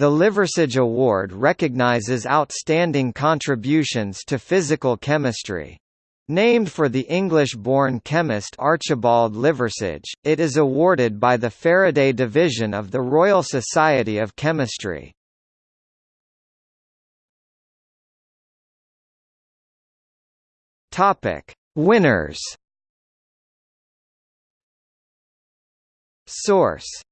The Liversidge Award recognizes outstanding contributions to physical chemistry. Named for the English-born chemist Archibald Liversidge, it is awarded by the Faraday Division of the Royal Society of Chemistry. Topic: Winners. Source